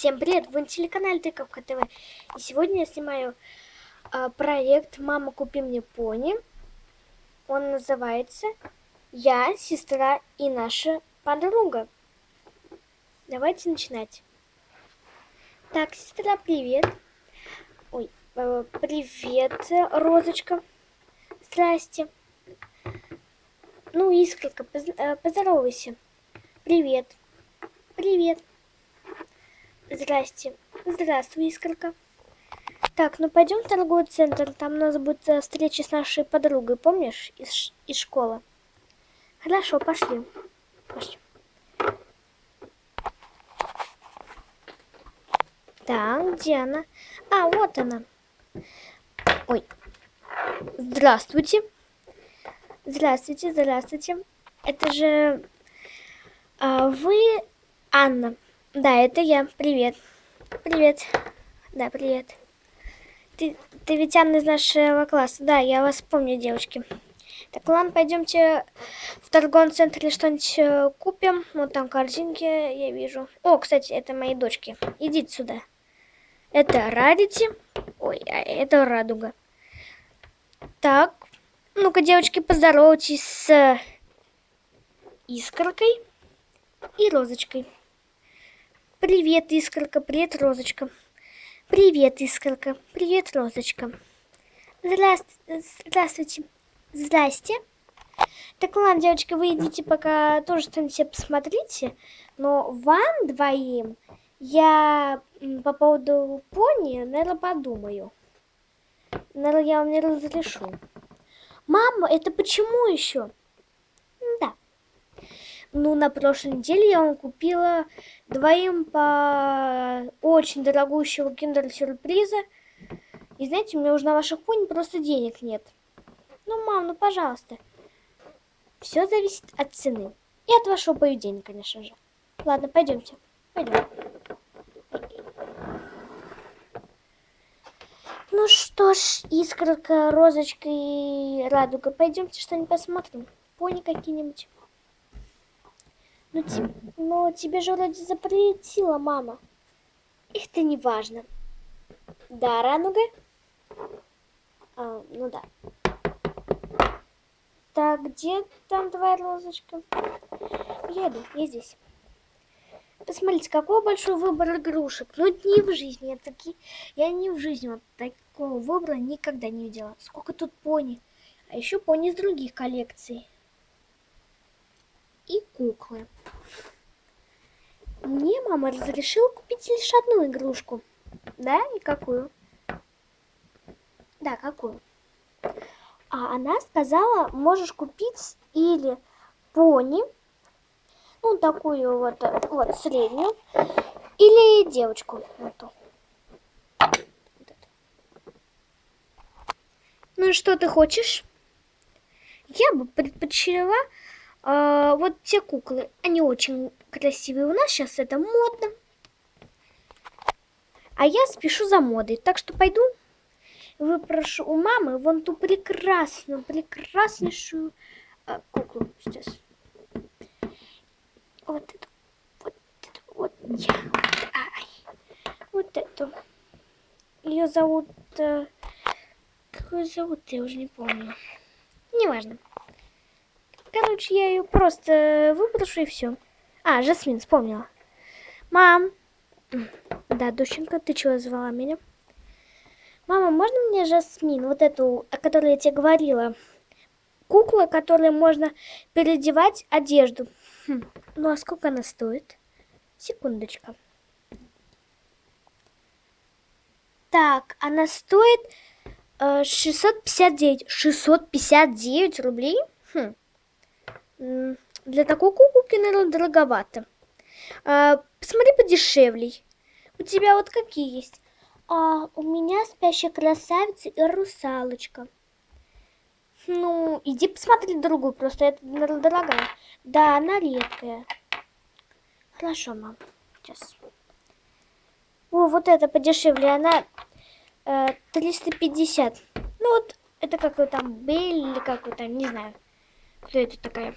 Всем привет! Вы на телеканале Тыковка ТВ. И сегодня я снимаю э, проект «Мама, купи мне пони». Он называется «Я, сестра и наша подруга». Давайте начинать. Так, сестра, привет. Ой, э, привет, Розочка. Здрасте. Ну, Искорка, поз э, поздоровайся. Привет. Привет. Здрасте. Здравствуй, Искорка. Так, ну пойдем в торговый центр. Там у нас будет э, встреча с нашей подругой, помнишь, из, из школы. Хорошо, пошли. Пошли. Так, где она? А, вот она. Ой. Здравствуйте. Здравствуйте, здравствуйте. Это же а, вы Анна. Да, это я. Привет. Привет. Да, привет. Ты, ты ведь Анна из нашего класса. Да, я вас помню, девочки. Так, ладно, пойдемте в торговом центре что-нибудь э, купим. Вот там корзинки я вижу. О, кстати, это мои дочки. Идите сюда. Это Радити. Ой, а это Радуга. Так, ну-ка, девочки, поздоровайтесь с Искоркой и Розочкой. Привет, Искорка, привет, Розочка. Привет, Искорка, привет, Розочка. Здравствуйте. Здравствуйте. Здрасте. Так, ладно, девочки, вы идите пока тоже себе посмотрите. Но вам двоим я по поводу пони, наверное, подумаю. Наверное, я вам не разрешу. Мама, это почему еще? Ну, на прошлой неделе я вам купила двоим по очень дорогущего киндер-сюрприза. И знаете, меня уже на ваших пони просто денег нет. Ну, мам, ну, пожалуйста. Все зависит от цены. И от вашего поведения, конечно же. Ладно, пойдемте. Пойдем. Ну что ж, искорка, розочка и радуга, пойдемте что-нибудь посмотрим. Пони какие-нибудь. Ну, te... ну тебе же вроде запретила мама. Их-то не важно. Да, Рануга? А, ну да. Так, где там твоя розочка? Я иду, я здесь. Посмотрите, какой большой выбор игрушек. Ну, не в жизни. Я, таки... я не в жизни вот такого выбора никогда не видела. Сколько тут пони. А еще пони из других коллекций и куклы. Мне мама разрешила купить лишь одну игрушку. Да, и какую? Да, какую? А она сказала, можешь купить или пони, ну, такую вот, вот среднюю, или девочку. Вот. Ну что ты хочешь? Я бы предпочла а, вот те куклы, они очень красивые. У нас сейчас это модно. А я спешу за модой, так что пойду выпрошу у мамы вон ту прекрасную, прекраснейшую а, куклу сейчас. Вот эту, вот эту, вот я, ай, вот эту. Ее зовут, э, как ее зовут, я уже не помню. Неважно. Короче, я ее просто выброшу и все. А, Жасмин, вспомнила. Мам. Да, доченька, ты чего звала меня? Мама, можно мне Жасмин, вот эту, о которой я тебе говорила? Кукла, которой можно переодевать одежду. Хм. Ну, а сколько она стоит? Секундочка. Так, она стоит э, 659. 659 рублей? Хм. Для такой куколки, наверное, дороговато. А, посмотри подешевлей. У тебя вот какие есть? А, у меня спящая красавица и русалочка. Ну, иди посмотри другую, просто это, наверное, дорогая. Да, она редкая. Хорошо, мам. Сейчас. О, вот это подешевле, она э, 350. Ну вот, это какой там Бель или какой там, не знаю. Кто это такая?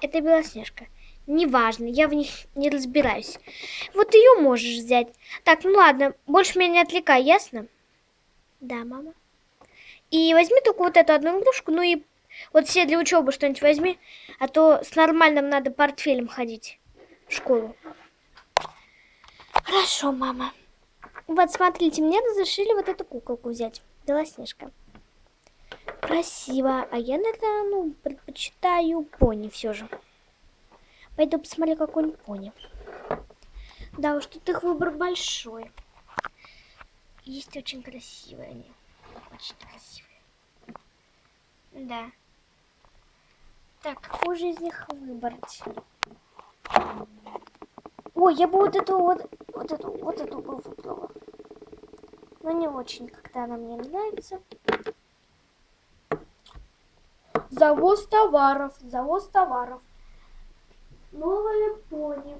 Это Белоснежка. Неважно, я в них не разбираюсь. Вот ее можешь взять. Так, ну ладно, больше меня не отвлекай, ясно? Да, мама. И возьми только вот эту одну игрушку, ну и вот все для учебы что-нибудь возьми, а то с нормальным надо портфелем ходить в школу. Хорошо, мама. Вот, смотрите, мне разрешили вот эту куколку взять. Белоснежка. Красиво. А я, наверное, ну, предпочитаю пони все же. Пойду посмотрю какой-нибудь пони. Да уж, тут их выбор большой. Есть очень красивые они. Очень красивые. Да. Так, какую же из них выбрать? Ой, я бы вот эту вот, вот эту, вот эту бы выбрала. Но не очень, когда она мне нравится. Завоз товаров, завоз товаров. Новая пони.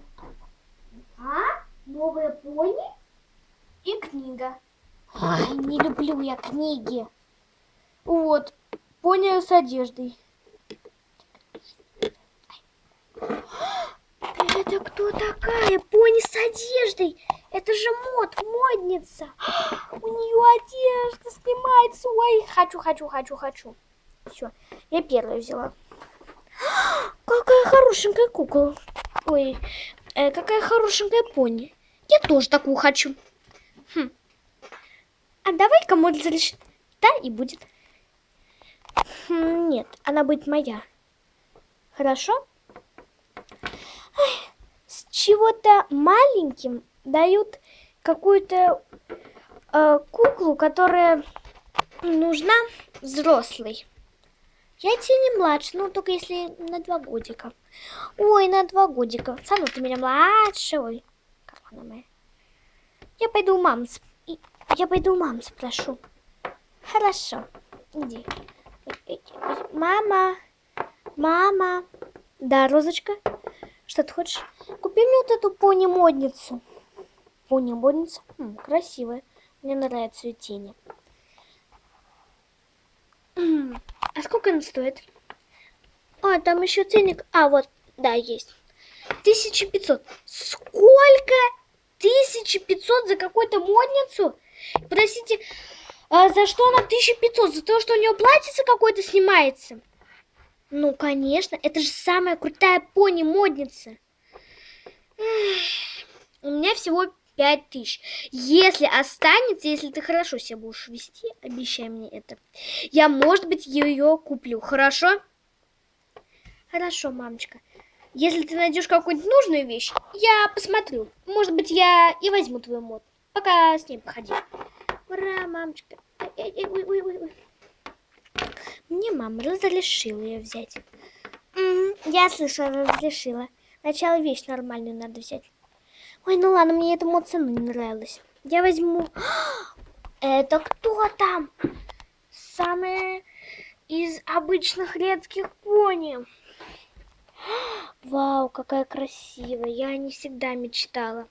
А? Новая пони? И книга. Ай, не люблю я книги. Вот, пони с одеждой. Это кто такая? Пони с одеждой. Это же мод, модница. У нее одежда снимается. Ой, хочу, хочу, хочу, хочу. Все, я первая взяла. Какая хорошенькая кукла. Ой, э, какая хорошенькая пони. Я тоже такую хочу. Хм. А давай кому разрешить. Да, и будет. Хм, нет, она будет моя. Хорошо? С чего-то маленьким дают какую-то э, куклу, которая нужна взрослой. Я тебе не младше, ну только если на два годика. Ой, на два годика. Сану, ты меня младше. Ой, как она моя. Я пойду у мамы, я пойду у мамы спрошу. Хорошо, иди. Мама, мама. Да, Розочка, что ты хочешь? Купи мне вот эту пони-модницу. Пони-модница? Красивая. Мне нравятся ее тени. А сколько она стоит? А, там еще ценник. А, вот, да, есть. 1500. Сколько? 1500 за какую-то модницу? Простите, а за что она 1500? За то, что у нее платьице какое-то снимается? Ну, конечно, это же самая крутая пони-модница. У меня всего пять тысяч. Если останется, если ты хорошо себя будешь вести, обещай мне это, я, может быть, ее куплю. Хорошо? Хорошо, мамочка. Если ты найдешь какую-нибудь нужную вещь, я посмотрю. Может быть, я и возьму твой мод. Пока с ней походи. Ура, мамочка. Ой, ой, ой, ой. Мне мама разрешила ее взять. М -м, я слышала, разрешила. Сначала вещь нормальную надо взять. Ой, ну ладно, мне эта цена не нравилась. Я возьму... Это кто там? Самая из обычных редких пони. Вау, какая красивая. Я не всегда мечтала.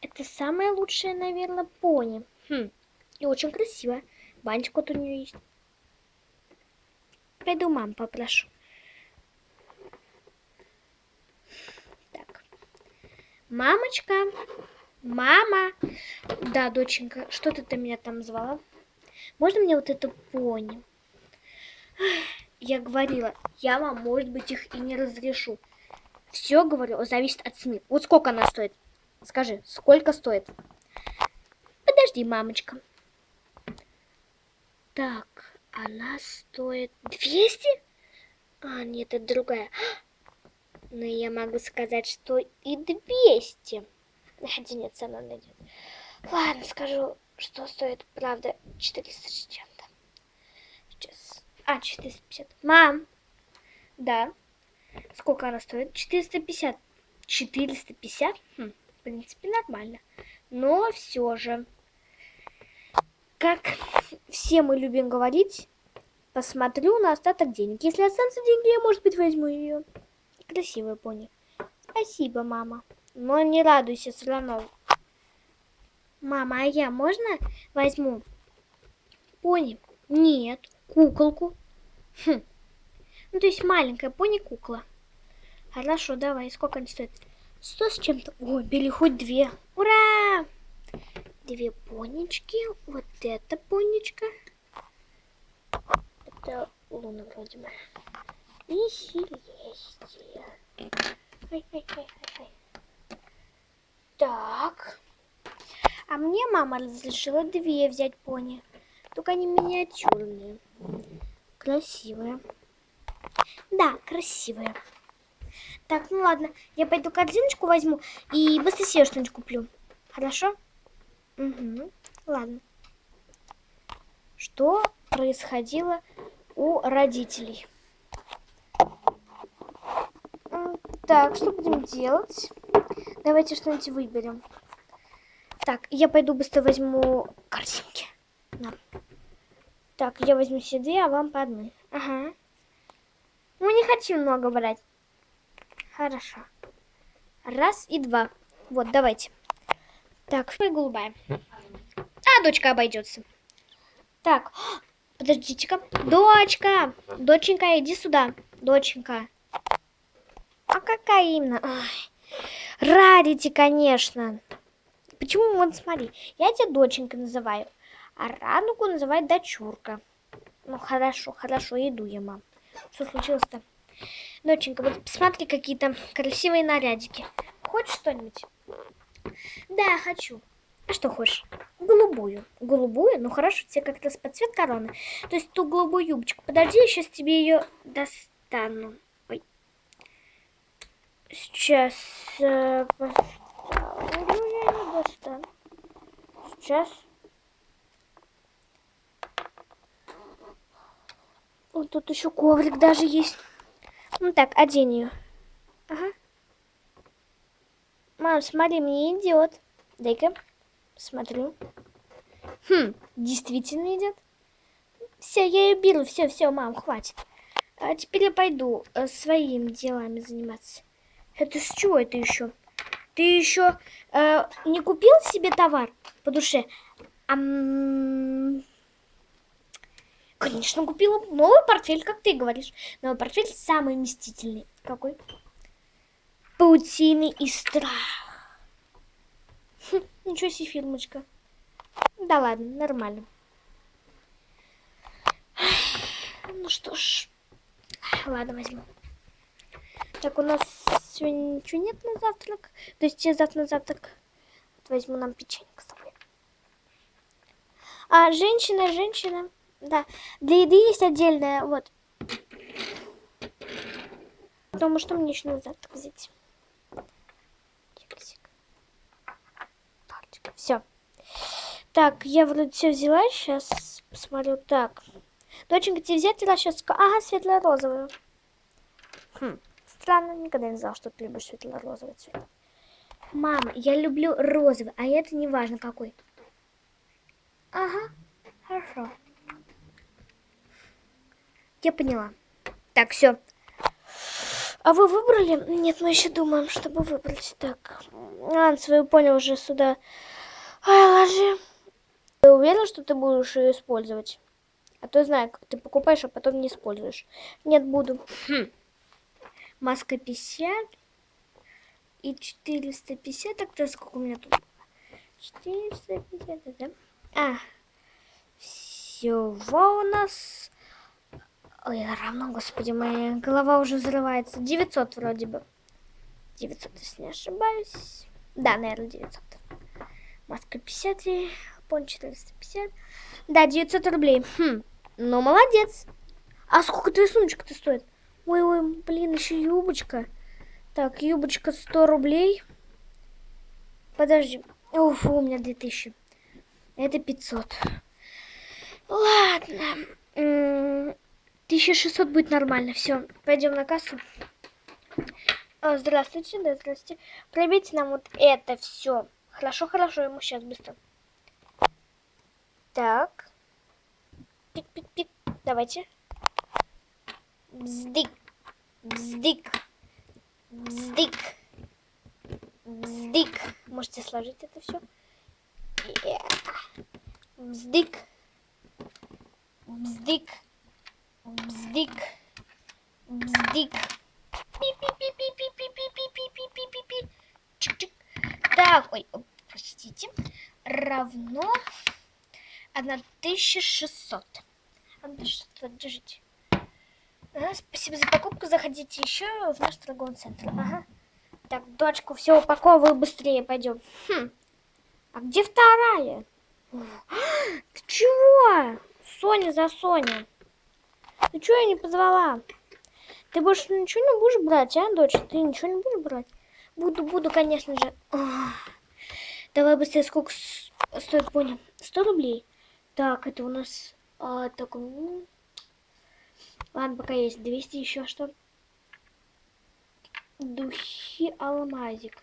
Это самая лучшая, наверное, пони. Хм, и очень красивая. Банчик вот у нее есть. Пойду мам попрошу. Мамочка, мама. Да, доченька, что ты, меня там звала? Можно мне вот эту пони? Я говорила, я вам, может быть, их и не разрешу. Все, говорю, зависит от цены. Вот сколько она стоит? Скажи, сколько стоит? Подожди, мамочка. Так, она стоит 200? А, нет, это другая. Но я могу сказать, что и 200. Хотя нет, цена найдет. Ладно, скажу, что стоит, правда, 400 с чем-то. Сейчас. А, 450. Мам! Да. Сколько она стоит? 450. 450? Хм, в принципе, нормально. Но все же, как все мы любим говорить, посмотрю на остаток денег. Если останутся деньги, я, может быть, возьму ее. Красивая пони. Спасибо, мама. Но не радуйся все равно. Мама, а я можно возьму пони? Нет, куколку. Хм. Ну, то есть маленькая пони-кукла. Хорошо, давай. Сколько они стоят? Сто с чем-то. О, бери хоть две. Ура! Две понечки. Вот это понечка. Это луна вроде бы. И Селестия. Ай, ай, ай, ай. Так. А мне мама разрешила две взять пони. Только они миниатюрные. Красивые. Да, красивые. Так, ну ладно, я пойду корзиночку возьму и быстро себе что-нибудь куплю. Хорошо? Угу, ладно. Что происходило у родителей? Так, что будем делать? Давайте что-нибудь выберем. Так, я пойду быстро возьму корзинки. На. Так, я возьму себе две, а вам по одной. Ага. Ну, не хочу много брать. Хорошо. Раз и два. Вот, давайте. Так, и голубая. А, дочка обойдется. Так, подождите-ка. Дочка! Доченька, иди сюда. Доченька. Какая именно? Ой. Радите, конечно. Почему, вот смотри, я тебя доченька называю, а Радугу называет дочурка. Ну, хорошо, хорошо, иду я, мам. Что случилось-то? Доченька, вот посмотри какие-то красивые нарядики. Хочешь что-нибудь? Да, хочу. А что хочешь? Голубую. Голубую? Ну хорошо, тебе как-то под цвет короны. То есть ту голубую юбочку. Подожди, я сейчас тебе ее достану. Сейчас э, поставлю, я не достану. Сейчас. Вот тут еще коврик даже есть. Ну так, одень ее. Ага. Мам, смотри, мне идет. Дай-ка, смотрю. Хм, действительно идет. Все, я ее беру. Все, все, мам, хватит. А теперь я пойду э, своими делами заниматься. Это с чего это еще? Ты еще э, не купил себе товар по душе? Ам... Конечно, купила новый портфель, как ты говоришь. Новый портфель самый вместительный. Какой? Паутины и страх. Хм, ничего себе, фильмочка. Да ладно, нормально. Ну что ж. Ладно, возьму. Так, у нас сегодня ничего нет на завтрак. То есть я завтра на завтрак возьму нам печенье с тобой. А, женщина, женщина. Да, для еды есть отдельная, вот. Потому что мне еще на завтрак взять. Все. Так, я вроде все взяла. Сейчас посмотрю. Так. Доченька, тебе взять расческу? Ага, светло-розовую. Хм, странно, никогда не знала, что ты любишь светло-розовый цвет. Мама, я люблю розовый, а это не важно какой. Ага, хорошо. Я поняла. Так, все. А вы выбрали? Нет, мы еще думаем, чтобы выбрать. Так, Ан, свою понял уже сюда. Ай, ложи. Ты уверен, что ты будешь ее использовать? А то знаю, как ты покупаешь, а потом не используешь. Нет, буду. Хм. Маска 50 и 450. Так, то сколько у меня тут? 450, да? А, всего у нас Ой, равно, господи, моя голова уже взрывается. 900 вроде бы. 900, если не ошибаюсь. Да, наверное, 900. Маска 50 и пон 450. Да, 900 рублей. Хм, ну молодец. А сколько твоя сумочка-то стоит? Ой-ой, блин, еще юбочка. Так, юбочка 100 рублей. Подожди. Уф, у меня 2000. Это 500. Ладно. 1600 будет нормально. Все, пойдем на кассу. О, здравствуйте, да, здравствуйте. Пробейте нам вот это все. Хорошо, хорошо, ему сейчас быстро. Так. Пик-пик-пик. Давайте бздик, бздик, бздик, бздик. Можете сложить это все. Бздик, Бздик, бздик, бздик, бздик. Так, ой, простите. Равно 1600. 1600, держите. Ага, спасибо за покупку. Заходите еще в наш торговый центр. Ага. Так, дочку, все упаковывай быстрее, пойдем. Хм. А где вторая? Ты чего? Соня за Соня. Ты чего я не позвала? Ты больше ничего не будешь брать, а, дочь? Ты ничего не будешь брать? Буду, буду, конечно же. Давай быстрее, сколько стоит пони? 100 рублей. Так, это у нас... А, так, ну... Ладно, пока есть 200 еще что. Духи алмазик.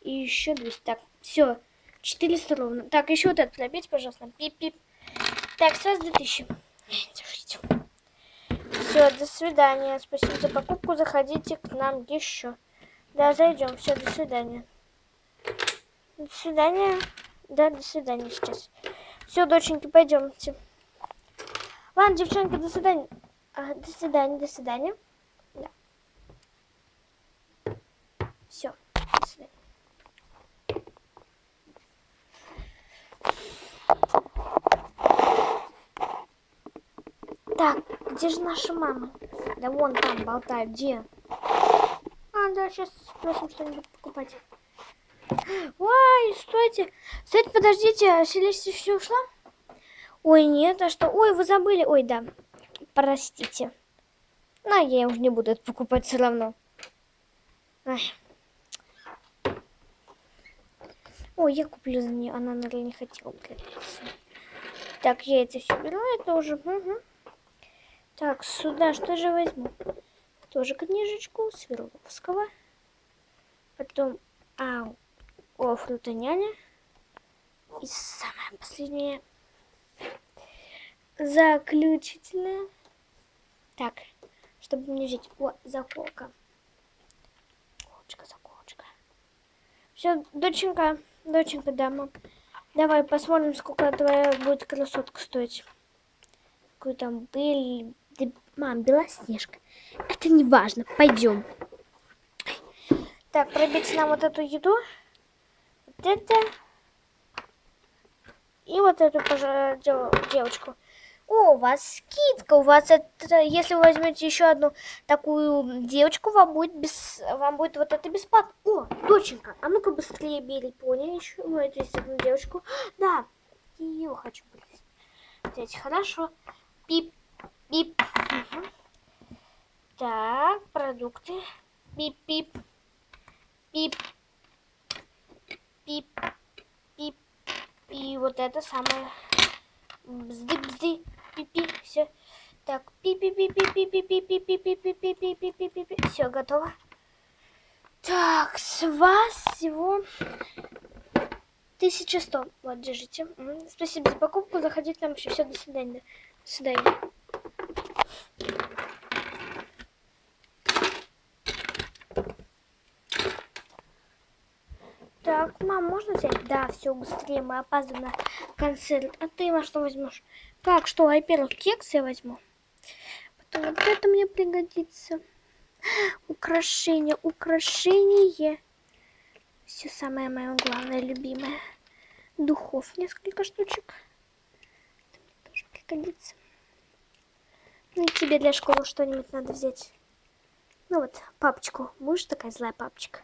И еще 200. Так, все. 400 ровно. Так, еще вот это пробейте, пожалуйста. Пип-пип. Так, сразу 2000. Держите. Все, до свидания. Спасибо за покупку. Заходите к нам еще. Да, зайдем. Все, до свидания. До свидания. Да, до свидания сейчас. Все, доченьки, пойдемте. Ладно, девчонки, до свидания. А, до свидания, до свидания. Да. Все, до свидания. Так, где же наша мама? Да вон там болтает, где? А, да, сейчас спросим что-нибудь покупать. Ой, стойте. Стойте, подождите, Селестия все ушла? Ой, нет, а что? Ой, вы забыли. Ой, да, простите. Ну, я уже не буду это покупать все равно. Ай. Ой, я куплю за нее. Она, наверное, не хотела. Так, я это все беру. Это уже... Угу. Так, сюда что же возьму? Тоже книжечку Свердловского. Потом ау, о, фрутоняня. И самое последнее. Заключительное. Так, чтобы мне взять... О, заколка. Заколочка, заколочка. Все, доченька, доченька, дама. Давай посмотрим, сколько твоя будет красотка стоить. Какой там был ты, мам, Белоснежка. Это не важно. Пойдем. Так, пробить нам вот эту еду. Вот это. И вот эту девочку. О, у вас скидка. У вас это, если вы возьмете еще одну такую девочку, вам будет без, вам будет вот это бесплатно. О, доченька, а ну-ка быстрее бери, поняли еще? Ну, эту одну девочку. Да, ее хочу взять. Хорошо. Пип. Бип. Угу. Так, продукты. Бип-бип. Бип. Бип. Бип. И вот это самое. Бзды-бзды. Пи-пи. Все. Так, пи-пи-пи-пи-пи-пи-пи-пи-пи-пи-пи-пи-пи-пи-пи. Все, готово. Так, с вас всего 1100. Вот, держите. Спасибо за покупку. Заходите нам еще. Все, до свидания. До свидания. Так, мам, можно взять? Да, все, быстрее, мы опаздываем на концерт. А ты во что возьмешь? Как, что? Во-первых, кекс я возьму. Потом вот это мне пригодится. Украшение, украшение. Все самое мое главное, любимое. Духов несколько штучек. Это мне тоже пригодится. Ну и тебе для школы что-нибудь надо взять. Ну вот, папочку. Будешь такая злая папочка?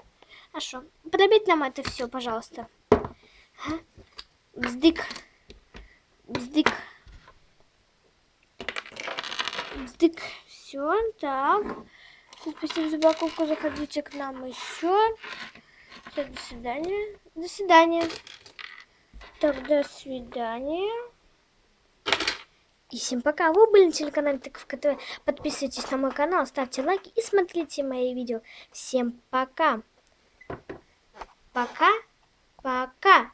Что? Подобить нам это все, пожалуйста. Ага. Бздык. Бздык. Бздык. Все, так. Спасибо за покупку. Заходите к нам еще. Все, до свидания. До свидания. Так, до свидания. И всем пока. Вы были на телеканале Тыков КТВ. Подписывайтесь на мой канал, ставьте лайки и смотрите мои видео. Всем пока. Пока-пока.